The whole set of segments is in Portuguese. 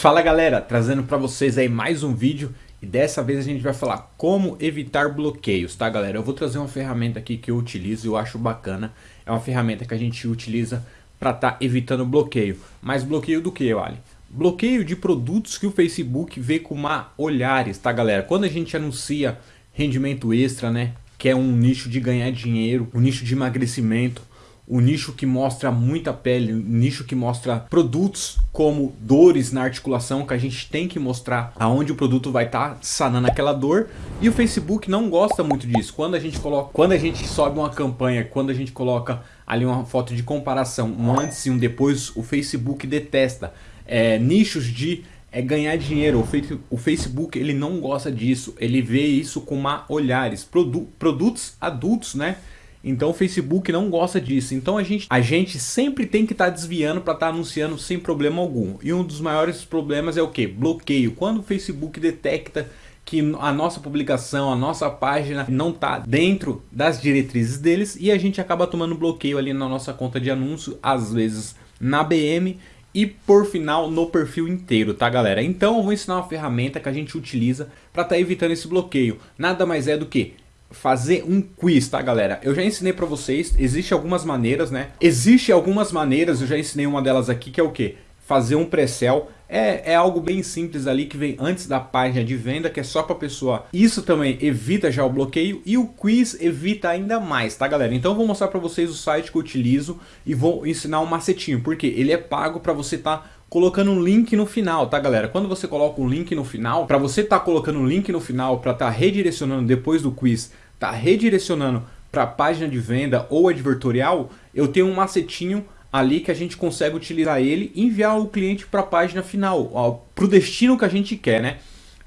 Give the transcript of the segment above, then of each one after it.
Fala galera, trazendo para vocês aí mais um vídeo e dessa vez a gente vai falar como evitar bloqueios, tá galera? Eu vou trazer uma ferramenta aqui que eu utilizo e eu acho bacana. É uma ferramenta que a gente utiliza para estar tá evitando bloqueio. Mas bloqueio do que, vale? Bloqueio de produtos que o Facebook vê com má olhares, tá galera? Quando a gente anuncia rendimento extra, né? Que é um nicho de ganhar dinheiro, um nicho de emagrecimento, o nicho que mostra muita pele, o nicho que mostra produtos como dores na articulação, que a gente tem que mostrar aonde o produto vai estar tá sanando aquela dor. E o Facebook não gosta muito disso. Quando a gente coloca, quando a gente sobe uma campanha, quando a gente coloca ali uma foto de comparação, um antes e um depois, o Facebook detesta. É, nichos de é ganhar dinheiro. O Facebook ele não gosta disso. Ele vê isso com má olhares. Produ produtos adultos, né? Então o Facebook não gosta disso. Então a gente, a gente sempre tem que estar tá desviando para estar tá anunciando sem problema algum. E um dos maiores problemas é o que? Bloqueio. Quando o Facebook detecta que a nossa publicação, a nossa página não está dentro das diretrizes deles e a gente acaba tomando bloqueio ali na nossa conta de anúncio, às vezes na BM e por final no perfil inteiro, tá galera? Então eu vou ensinar uma ferramenta que a gente utiliza para estar tá evitando esse bloqueio. Nada mais é do que fazer um quiz, tá galera? Eu já ensinei pra vocês, existe algumas maneiras, né? Existe algumas maneiras, eu já ensinei uma delas aqui, que é o que? Fazer um pré-sell. É, é algo bem simples ali, que vem antes da página de venda, que é só pra pessoa. Isso também evita já o bloqueio e o quiz evita ainda mais, tá galera? Então eu vou mostrar pra vocês o site que eu utilizo e vou ensinar um macetinho, porque ele é pago pra você tá colocando um link no final, tá galera? Quando você coloca um link no final, para você estar tá colocando um link no final, para estar tá redirecionando depois do quiz, tá redirecionando para página de venda ou advertorial, eu tenho um macetinho ali que a gente consegue utilizar ele e enviar o cliente para a página final, para o destino que a gente quer, né?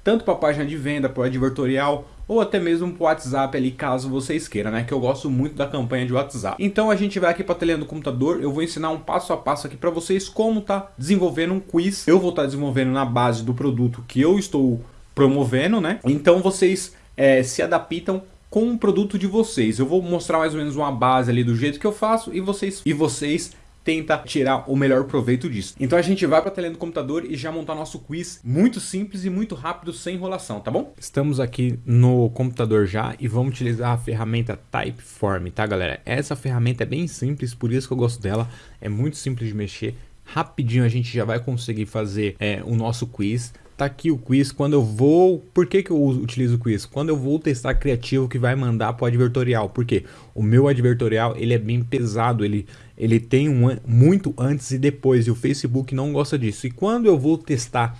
Tanto para a página de venda, para o advertorial ou até mesmo para o WhatsApp ali, caso vocês queiram, né? Que eu gosto muito da campanha de WhatsApp. Então a gente vai aqui para a telinha do computador, eu vou ensinar um passo a passo aqui para vocês como tá desenvolvendo um quiz. Eu vou estar tá desenvolvendo na base do produto que eu estou promovendo, né? Então vocês é, se adaptam com o produto de vocês. Eu vou mostrar mais ou menos uma base ali do jeito que eu faço e vocês, e vocês tenta tirar o melhor proveito disso. Então a gente vai para a tela do computador e já montar nosso quiz muito simples e muito rápido, sem enrolação, tá bom? Estamos aqui no computador já e vamos utilizar a ferramenta Typeform, tá galera? Essa ferramenta é bem simples, por isso que eu gosto dela, é muito simples de mexer, rapidinho a gente já vai conseguir fazer é, o nosso quiz. Tá aqui o quiz, quando eu vou... Por que, que eu utilizo o quiz? Quando eu vou testar criativo que vai mandar para o advertorial. Porque o meu advertorial ele é bem pesado, ele, ele tem um, muito antes e depois. E o Facebook não gosta disso. E quando eu vou testar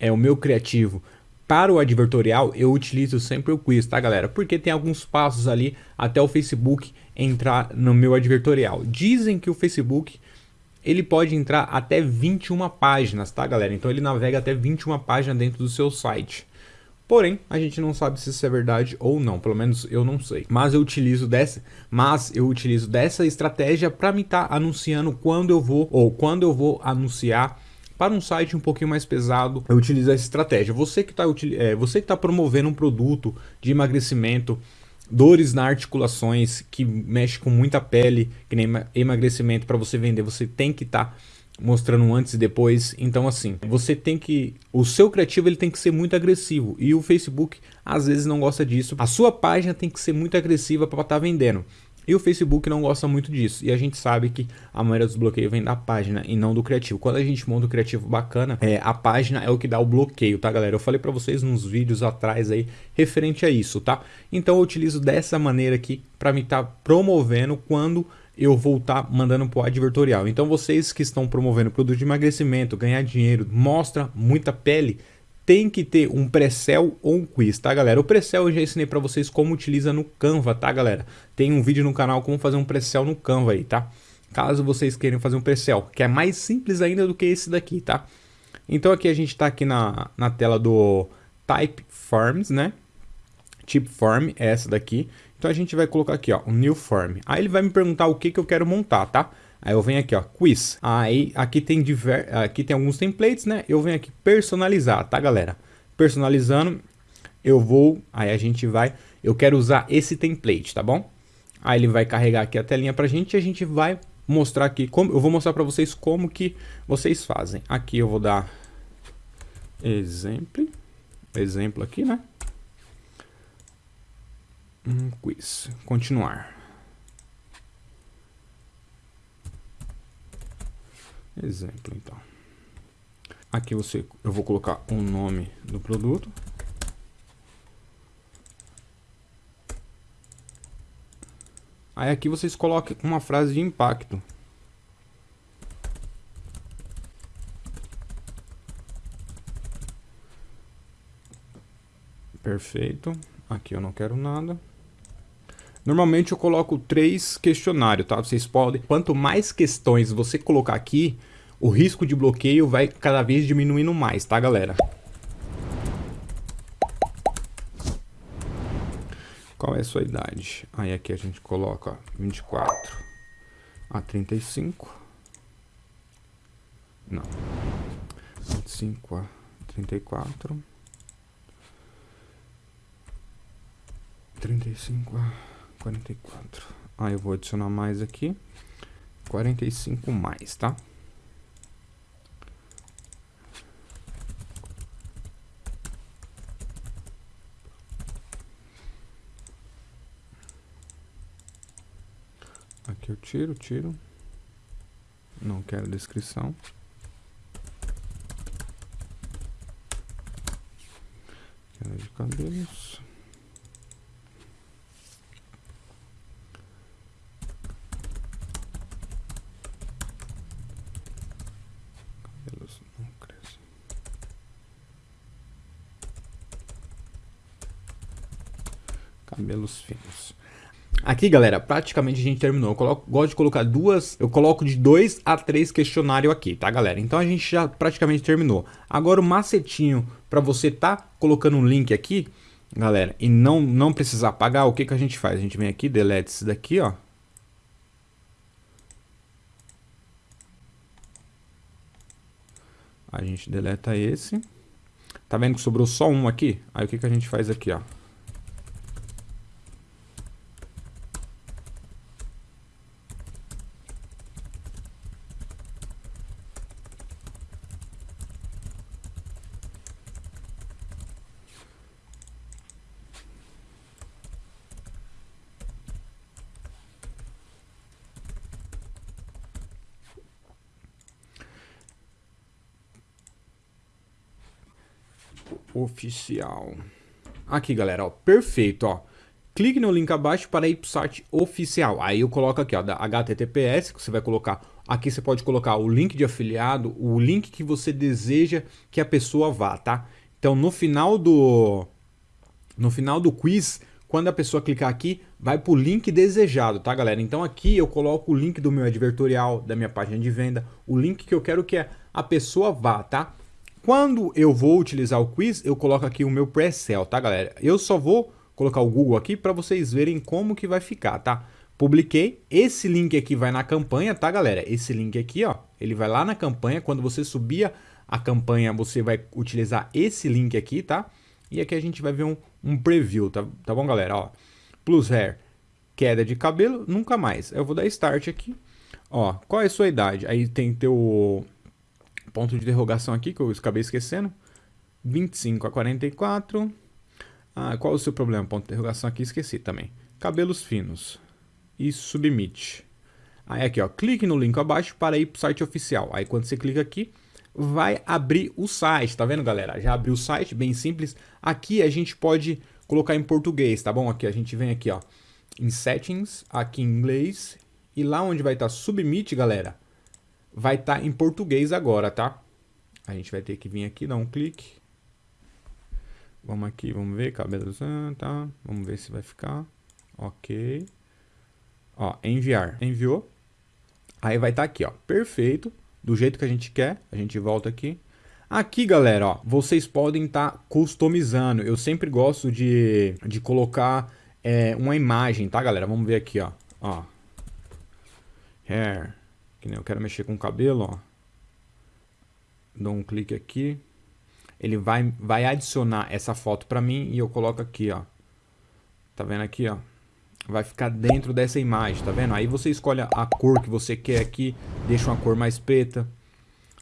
é, o meu criativo para o advertorial, eu utilizo sempre o quiz, tá galera? Porque tem alguns passos ali até o Facebook entrar no meu advertorial. Dizem que o Facebook ele pode entrar até 21 páginas, tá galera? Então ele navega até 21 páginas dentro do seu site. Porém, a gente não sabe se isso é verdade ou não, pelo menos eu não sei. Mas eu utilizo dessa, mas eu utilizo dessa estratégia para me estar tá anunciando quando eu vou ou quando eu vou anunciar para um site um pouquinho mais pesado, eu utilizo essa estratégia. Você que está é, você que tá promovendo um produto de emagrecimento, dores nas articulações, que mexe com muita pele, que nem emagrecimento, para você vender, você tem que estar tá mostrando antes e depois. Então assim, você tem que... O seu criativo ele tem que ser muito agressivo e o Facebook às vezes não gosta disso. A sua página tem que ser muito agressiva para estar tá vendendo. E o Facebook não gosta muito disso. E a gente sabe que a maioria dos bloqueios vem da página e não do criativo. Quando a gente monta um criativo bacana, é, a página é o que dá o bloqueio, tá galera? Eu falei para vocês nos vídeos atrás aí referente a isso, tá? Então eu utilizo dessa maneira aqui para me estar tá promovendo quando eu vou estar tá mandando para o advertorial. Então vocês que estão promovendo produto de emagrecimento, ganhar dinheiro, mostra muita pele, tem que ter um pré-sell ou um quiz, tá galera? O pré-sell eu já ensinei para vocês como utiliza no Canva, tá galera? Tem um vídeo no canal como fazer um pré-sell no Canva aí, tá? Caso vocês queiram fazer um pré-sell, que é mais simples ainda do que esse daqui, tá? Então aqui a gente está aqui na, na tela do Type Forms, né? Type Form é essa daqui. Então a gente vai colocar aqui, ó, o New Form. Aí ele vai me perguntar o que, que eu quero montar, tá? Aí eu venho aqui, ó, quiz. Aí aqui tem diver... aqui tem alguns templates, né? Eu venho aqui personalizar, tá, galera? Personalizando, eu vou, aí a gente vai, eu quero usar esse template, tá bom? Aí ele vai carregar aqui a telinha pra gente e a gente vai mostrar aqui como eu vou mostrar para vocês como que vocês fazem. Aqui eu vou dar Exemplo. Exemplo aqui, né? Um quiz. Continuar. Exemplo, então. Aqui você, eu vou colocar o nome do produto. Aí aqui vocês colocam uma frase de impacto. Perfeito. Aqui eu não quero nada. Normalmente eu coloco três questionários, tá? Vocês podem... Quanto mais questões você colocar aqui, o risco de bloqueio vai cada vez diminuindo mais, tá, galera? Qual é a sua idade? Aí aqui a gente coloca 24 a 35. Não. 25 a 34. 35 a 44. Aí eu vou adicionar mais aqui. 45 mais, tá? Aqui eu tiro, tiro. Não quero descrição. Quero de. Cabelos não crescem. Cabelos finos. Aqui, galera, praticamente a gente terminou. Eu coloco, gosto de colocar duas, eu coloco de dois a três questionários aqui, tá, galera? Então a gente já praticamente terminou. Agora o macetinho para você tá colocando um link aqui, galera, e não, não precisar pagar, o que, que a gente faz? A gente vem aqui, delete isso daqui, ó. A gente deleta esse. Tá vendo que sobrou só um aqui? Aí o que, que a gente faz aqui, ó? Oficial. Aqui, galera, ó, perfeito, ó. Clique no link abaixo para ir para o site oficial. Aí eu coloco aqui, ó, da HTTPS, que você vai colocar. Aqui você pode colocar o link de afiliado, o link que você deseja que a pessoa vá, tá? Então, no final do no final do quiz, quando a pessoa clicar aqui, vai para o link desejado, tá, galera? Então aqui eu coloco o link do meu advertorial, da minha página de venda, o link que eu quero que a pessoa vá, tá? Quando eu vou utilizar o quiz, eu coloco aqui o meu pre-sell, tá galera? Eu só vou colocar o Google aqui para vocês verem como que vai ficar, tá? Publiquei, esse link aqui vai na campanha, tá galera? Esse link aqui, ó, ele vai lá na campanha, quando você subir a campanha, você vai utilizar esse link aqui, tá? E aqui a gente vai ver um, um preview, tá, tá bom galera? Ó, plus hair, queda de cabelo, nunca mais. Eu vou dar start aqui. Ó, qual é a sua idade? Aí tem teu ponto de interrogação aqui, que eu acabei esquecendo. 25 a 44. Ah, qual o seu problema? Ponto de interrogação aqui, esqueci também. Cabelos finos. E submit. Aí aqui, ó, clique no link abaixo para ir para o site oficial. Aí quando você clica aqui, vai abrir o site, tá vendo, galera? Já abriu o site, bem simples. Aqui a gente pode colocar em português, tá bom? Aqui a gente vem aqui, ó, em settings, aqui em inglês. E lá onde vai estar tá submit, galera, vai estar tá em português agora, tá? A gente vai ter que vir aqui, dar um clique. Vamos aqui, vamos ver, cabelo, tá? Vamos ver se vai ficar. Ok. Ó, enviar. Enviou. Aí vai estar tá aqui, ó, perfeito, do jeito que a gente quer. A gente volta aqui. Aqui, galera, ó, vocês podem estar tá customizando. Eu sempre gosto de, de colocar é, uma imagem, tá, galera? Vamos ver aqui, ó. ó. Hair. Que nem eu quero mexer com o cabelo, ó. Dou um clique aqui. Ele vai, vai adicionar essa foto para mim e eu coloco aqui, ó. Tá vendo aqui, ó? Vai ficar dentro dessa imagem, tá vendo? Aí você escolhe a cor que você quer aqui, deixa uma cor mais preta.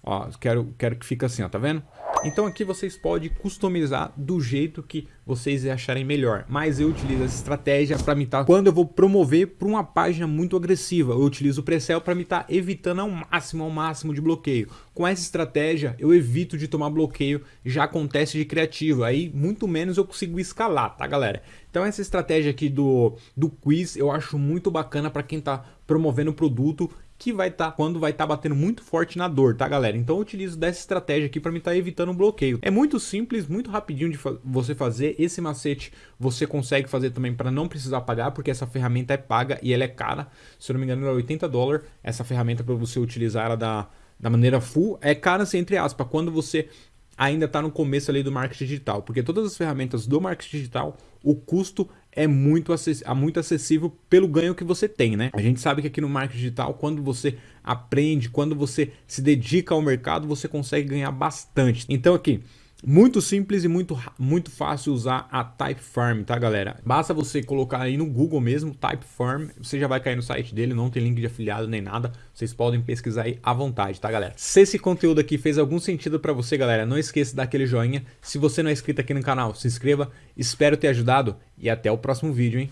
Ó, quero, quero que fique assim, ó, tá vendo? Então aqui vocês podem customizar do jeito que vocês acharem melhor. Mas eu utilizo essa estratégia para tá, quando eu vou promover para uma página muito agressiva, eu utilizo o Precel para me estar evitando ao máximo, ao máximo de bloqueio. Com essa estratégia eu evito de tomar bloqueio, já acontece de criativo, aí muito menos eu consigo escalar, tá galera? Então essa estratégia aqui do, do quiz eu acho muito bacana para quem está promovendo o produto que vai estar tá, quando vai estar tá batendo muito forte na dor, tá galera? Então eu utilizo dessa estratégia aqui para me estar tá evitando um bloqueio. É muito simples, muito rapidinho de fa você fazer. Esse macete você consegue fazer também para não precisar pagar, porque essa ferramenta é paga e ela é cara. Se eu não me engano, ela é 80 dólares. Essa ferramenta para você utilizar ela da, da maneira full é cara, assim, entre aspas, quando você ainda está no começo ali do marketing digital, porque todas as ferramentas do marketing digital, o custo é muito, é muito acessível pelo ganho que você tem, né? A gente sabe que aqui no marketing digital, quando você aprende, quando você se dedica ao mercado, você consegue ganhar bastante. Então aqui, muito simples e muito, muito fácil usar a Typeform, tá galera? Basta você colocar aí no Google mesmo, Typeform, você já vai cair no site dele, não tem link de afiliado nem nada, vocês podem pesquisar aí à vontade, tá galera? Se esse conteúdo aqui fez algum sentido para você, galera, não esqueça de dar aquele joinha. Se você não é inscrito aqui no canal, se inscreva, espero ter ajudado e até o próximo vídeo, hein?